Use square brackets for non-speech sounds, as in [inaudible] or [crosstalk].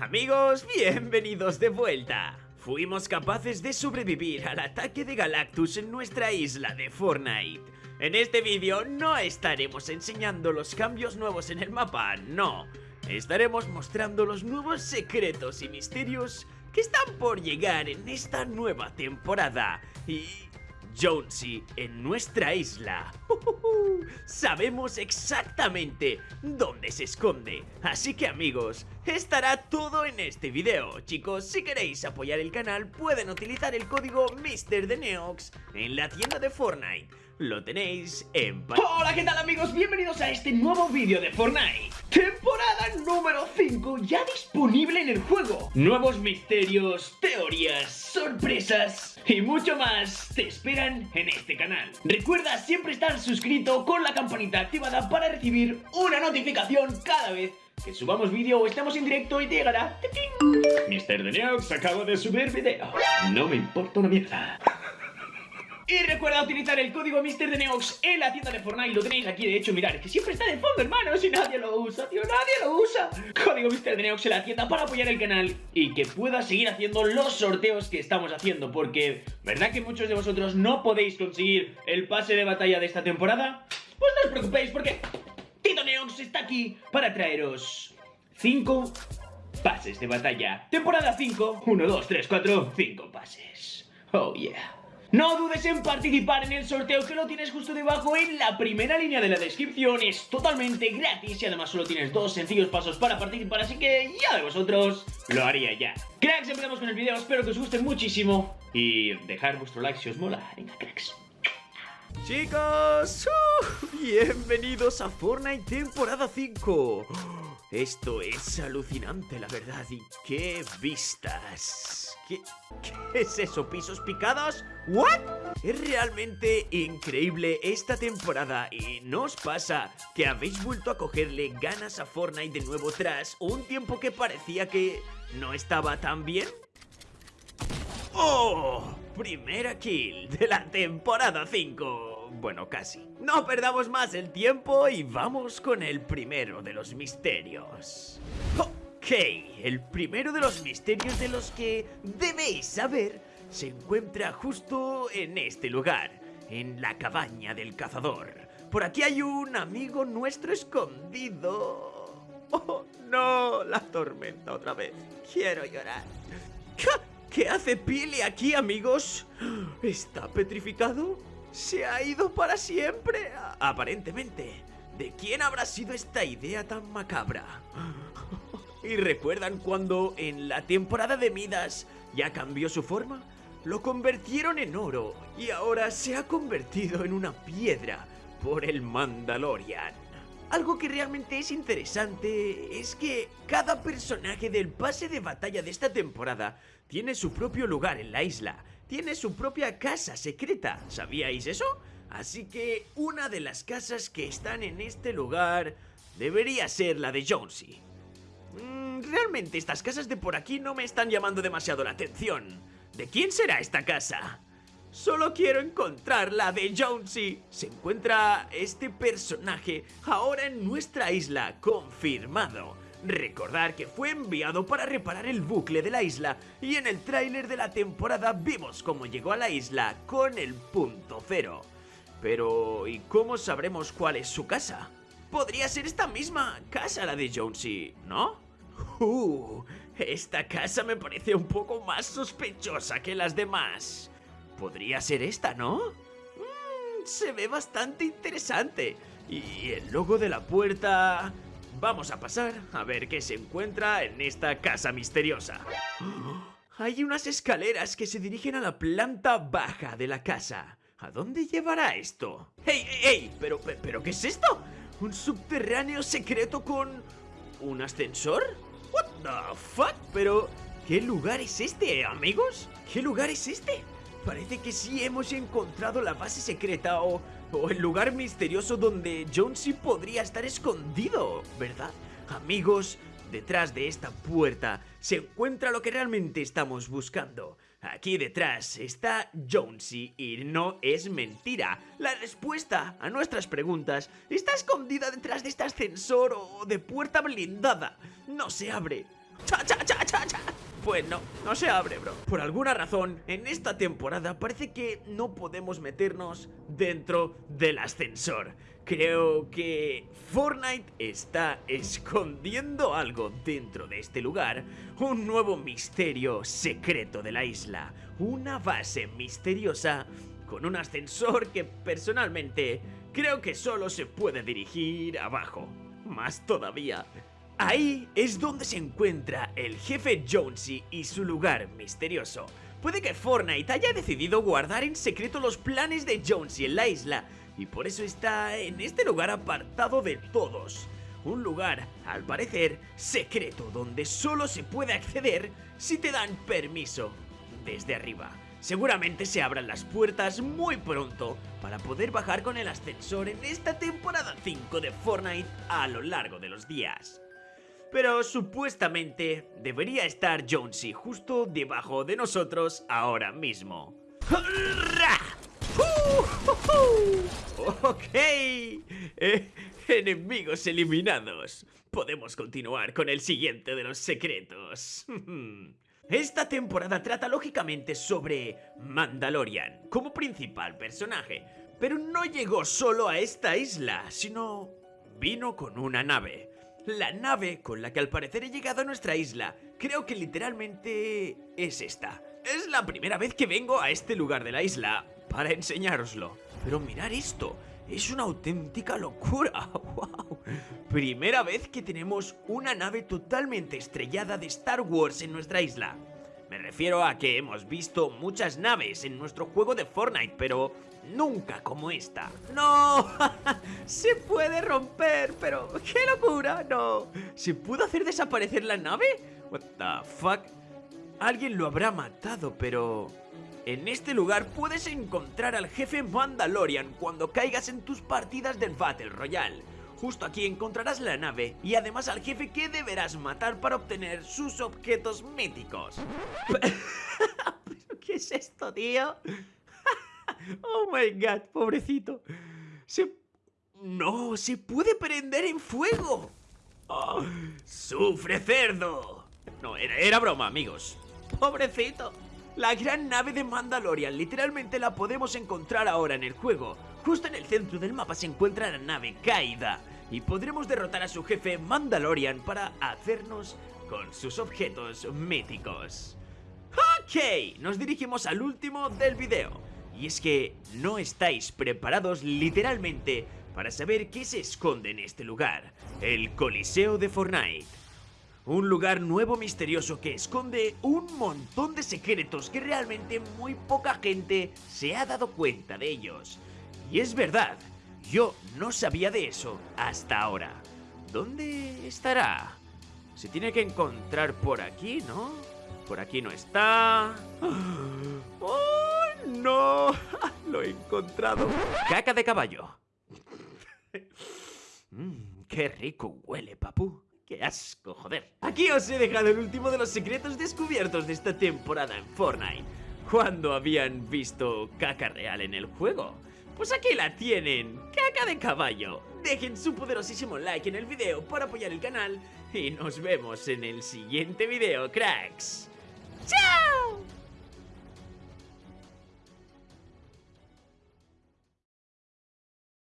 Amigos, bienvenidos de vuelta. Fuimos capaces de sobrevivir al ataque de Galactus en nuestra isla de Fortnite. En este vídeo no estaremos enseñando los cambios nuevos en el mapa, no. Estaremos mostrando los nuevos secretos y misterios que están por llegar en esta nueva temporada. Y Jonesy en nuestra isla. Sabemos exactamente dónde se esconde. Así que amigos, estará todo en este video. Chicos, si queréis apoyar el canal, pueden utilizar el código MrDeneox en la tienda de Fortnite. Lo tenéis en... Hola, ¿qué tal amigos? Bienvenidos a este nuevo vídeo de Fortnite. Temporada número 5 ya disponible en el juego. Nuevos misterios, teorías, sorpresas y mucho más te esperan en este canal. Recuerda siempre estar suscrito con la campanita activada para recibir una notificación cada vez que subamos vídeo o estemos en directo y te llegará Mr. Deneox acaba de subir vídeo No me importa una mierda y recuerda utilizar el código MrDeneox en la tienda de Fortnite, lo tenéis aquí, de hecho, mirad, es que siempre está de fondo, hermano, si nadie lo usa, tío, nadie lo usa. Código MrDeneox en la tienda para apoyar el canal y que pueda seguir haciendo los sorteos que estamos haciendo, porque, ¿verdad que muchos de vosotros no podéis conseguir el pase de batalla de esta temporada? Pues no os preocupéis, porque Tito Neox está aquí para traeros 5 pases de batalla. Temporada 5, 1, 2, 3, 4, 5 pases. Oh yeah. No dudes en participar en el sorteo que lo tienes justo debajo en la primera línea de la descripción. Es totalmente gratis y además solo tienes dos sencillos pasos para participar Así que ya de vosotros lo haría ya. Cracks, empezamos con el video, espero que os guste muchísimo Y dejar vuestro like si os mola. Venga cracks. Chicos, uh, bienvenidos a Fortnite temporada 5 Esto es alucinante la verdad y qué vistas ¿Qué, ¿Qué, es eso? ¿Pisos picados? ¿What? Es realmente increíble esta temporada y ¿no os pasa que habéis vuelto a cogerle ganas a Fortnite de nuevo tras un tiempo que parecía que no estaba tan bien? ¡Oh! Primera kill de la temporada 5 Bueno, casi No perdamos más el tiempo y vamos con el primero de los misterios Ok, el primero de los misterios de los que debéis saber se encuentra justo en este lugar, en la cabaña del cazador. Por aquí hay un amigo nuestro escondido. ¡Oh, no! La tormenta otra vez. Quiero llorar. ¿Qué hace Pili aquí, amigos? ¿Está petrificado? ¿Se ha ido para siempre? Aparentemente. ¿De quién habrá sido esta idea tan macabra? ¿Y recuerdan cuando en la temporada de Midas ya cambió su forma? Lo convirtieron en oro y ahora se ha convertido en una piedra por el Mandalorian. Algo que realmente es interesante es que cada personaje del pase de batalla de esta temporada tiene su propio lugar en la isla, tiene su propia casa secreta, ¿sabíais eso? Así que una de las casas que están en este lugar debería ser la de Jonesy. Mm, realmente estas casas de por aquí no me están llamando demasiado la atención. ¿De quién será esta casa? Solo quiero encontrar la de Jonesy. Se encuentra este personaje ahora en nuestra isla, confirmado. Recordar que fue enviado para reparar el bucle de la isla y en el tráiler de la temporada vimos cómo llegó a la isla con el punto cero. Pero, ¿y cómo sabremos cuál es su casa? Podría ser esta misma casa la de Jonesy, ¿no? Uh, esta casa me parece un poco más sospechosa que las demás. Podría ser esta, ¿no? Mm, se ve bastante interesante. Y el logo de la puerta... Vamos a pasar a ver qué se encuentra en esta casa misteriosa. Hay unas escaleras que se dirigen a la planta baja de la casa. ¿A dónde llevará esto? ¡Ey, ey, ey! ¿Pero, pero qué es esto? ¿Un subterráneo secreto con... un ascensor? ¿What the fuck? Pero... ¿Qué lugar es este, amigos? ¿Qué lugar es este? Parece que sí hemos encontrado la base secreta o, o el lugar misterioso donde Jonesy podría estar escondido, ¿verdad? Amigos, detrás de esta puerta se encuentra lo que realmente estamos buscando. Aquí detrás está Jonesy y no es mentira. La respuesta a nuestras preguntas está escondida detrás de este ascensor o de puerta blindada. No se abre. ¡Cha, cha, cha! Pues no, no se abre, bro. Por alguna razón, en esta temporada parece que no podemos meternos dentro del ascensor. Creo que Fortnite está escondiendo algo dentro de este lugar. Un nuevo misterio secreto de la isla. Una base misteriosa con un ascensor que personalmente creo que solo se puede dirigir abajo. Más todavía, Ahí es donde se encuentra el jefe Jonesy y su lugar misterioso. Puede que Fortnite haya decidido guardar en secreto los planes de Jonesy en la isla y por eso está en este lugar apartado de todos. Un lugar, al parecer, secreto donde solo se puede acceder si te dan permiso desde arriba. Seguramente se abran las puertas muy pronto para poder bajar con el ascensor en esta temporada 5 de Fortnite a lo largo de los días. Pero supuestamente debería estar Jonesy justo debajo de nosotros ahora mismo. Ok, eh, enemigos eliminados. Podemos continuar con el siguiente de los secretos. [laughs] Esta temporada trata lógicamente sobre Mandalorian como principal personaje, pero no llegó solo a esta isla, sino vino con una nave la nave con la que al parecer he llegado a nuestra isla. Creo que literalmente es esta. Es la primera vez que vengo a este lugar de la isla para enseñároslo. Pero mirar esto, es una auténtica locura. [laughs] ¡Wow! Primera vez que tenemos una nave totalmente estrellada de Star Wars en nuestra isla. Refiero a que hemos visto muchas naves en nuestro juego de Fortnite, pero nunca como esta. ¡No! [laughs] ¡Se puede romper! Pero, ¡qué locura! ¡No! ¿Se pudo hacer desaparecer la nave? What the fuck? Alguien lo habrá matado, pero... En este lugar puedes encontrar al jefe Mandalorian cuando caigas en tus partidas del Battle Royale. Justo aquí encontrarás la nave y además al jefe que deberás matar para obtener sus objetos míticos. [laughs] ¿Qué es esto, tío? [laughs] oh my god, pobrecito. Se... No, se puede prender en fuego. Oh, ¡Sufre cerdo! No, era, era broma, amigos. Pobrecito. La gran nave de Mandalorian literalmente la podemos encontrar ahora en el juego. Justo en el centro del mapa se encuentra la nave caída y podremos derrotar a su jefe Mandalorian para hacernos con sus objetos míticos. Ok, nos dirigimos al último del video. Y es que no estáis preparados literalmente para saber qué se esconde en este lugar, el Coliseo de Fortnite. Un lugar nuevo misterioso que esconde un montón de secretos que realmente muy poca gente se ha dado cuenta de ellos. Y es verdad, yo no sabía de eso hasta ahora. ¿Dónde estará? Se tiene que encontrar por aquí, ¿no? Por aquí no está... ¡Oh, no! [laughs] Lo he encontrado. Caca de caballo. Mmm, qué rico huele, papu. ¡Qué asco, joder! Aquí os he dejado el último de los secretos descubiertos de esta temporada en Fortnite. ¿Cuándo habían visto caca real en el juego? Pues aquí la tienen, caca de caballo. Dejen su poderosísimo like en el video para apoyar el canal y nos vemos en el siguiente video, cracks. ¡Chao!